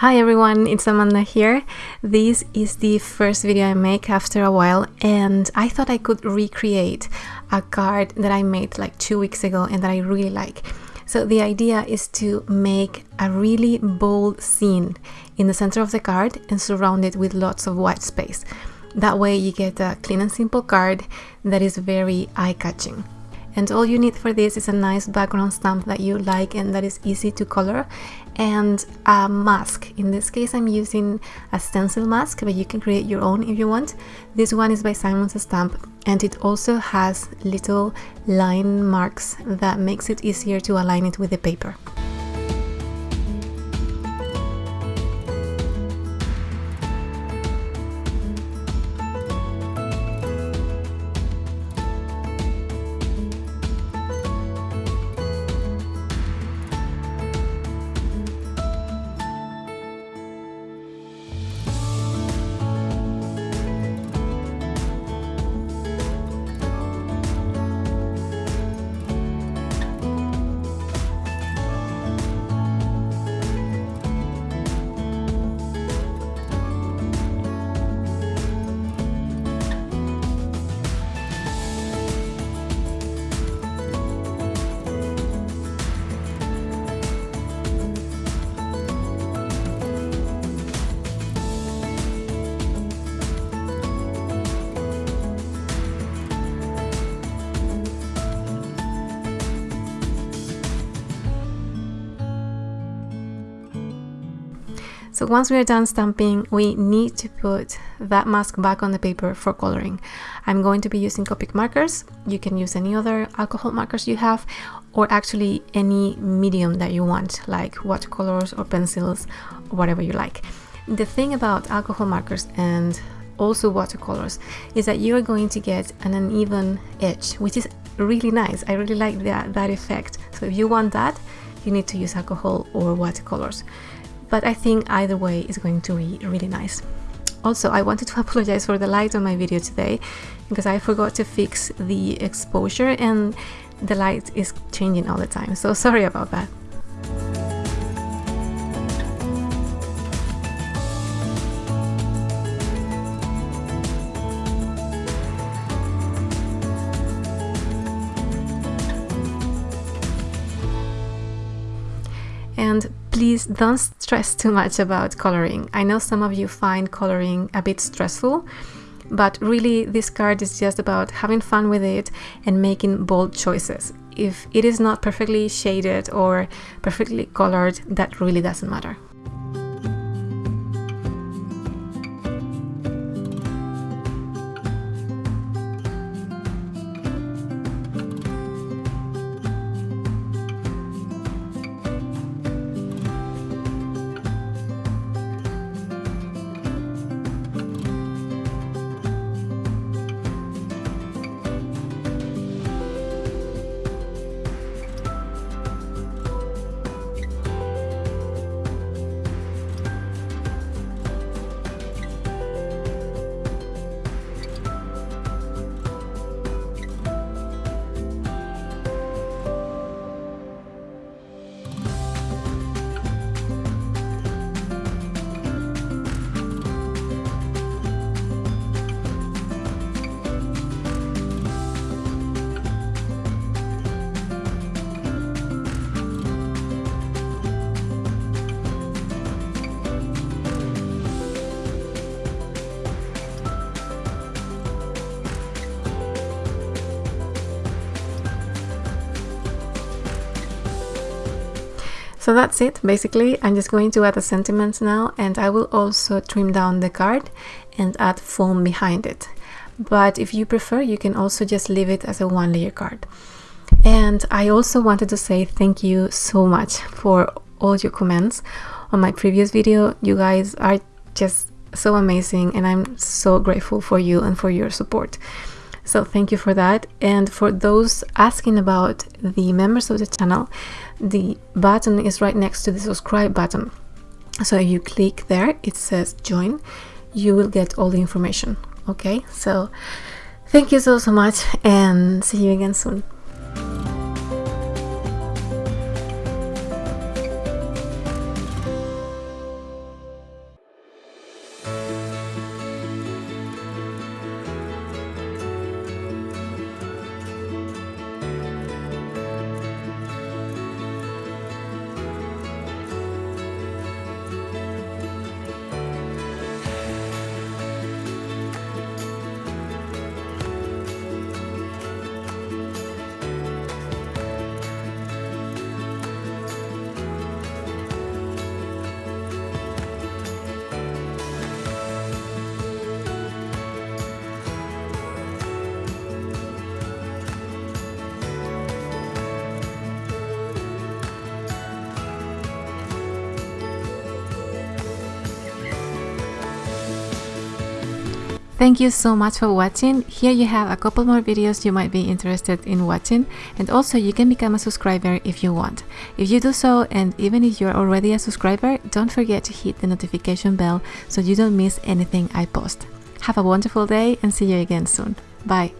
Hi everyone, it's Amanda here. This is the first video I make after a while and I thought I could recreate a card that I made like two weeks ago and that I really like. So the idea is to make a really bold scene in the center of the card and surround it with lots of white space. That way you get a clean and simple card that is very eye-catching and all you need for this is a nice background stamp that you like and that is easy to color. And a mask. In this case I'm using a stencil mask but you can create your own if you want. This one is by Simon Says Stamp and it also has little line marks that makes it easier to align it with the paper So once we are done stamping, we need to put that mask back on the paper for coloring. I'm going to be using Copic markers. You can use any other alcohol markers you have, or actually any medium that you want, like watercolors or pencils, or whatever you like. The thing about alcohol markers and also watercolors is that you are going to get an uneven edge, which is really nice. I really like that, that effect. So if you want that, you need to use alcohol or watercolors but I think either way is going to be really nice. Also, I wanted to apologize for the light on my video today because I forgot to fix the exposure and the light is changing all the time, so sorry about that. And please don't stress too much about coloring. I know some of you find coloring a bit stressful, but really this card is just about having fun with it and making bold choices. If it is not perfectly shaded or perfectly colored, that really doesn't matter. So that's it, basically. I'm just going to add a sentiment now and I will also trim down the card and add foam behind it. But if you prefer, you can also just leave it as a one layer card. And I also wanted to say thank you so much for all your comments on my previous video. You guys are just so amazing and I'm so grateful for you and for your support. So thank you for that. And for those asking about the members of the channel, the button is right next to the subscribe button. So if you click there, it says join, you will get all the information. Okay, so thank you so, so much and see you again soon. Thank you so much for watching. Here you have a couple more videos you might be interested in watching and also you can become a subscriber if you want. If you do so and even if you're already a subscriber, don't forget to hit the notification bell so you don't miss anything I post. Have a wonderful day and see you again soon. Bye.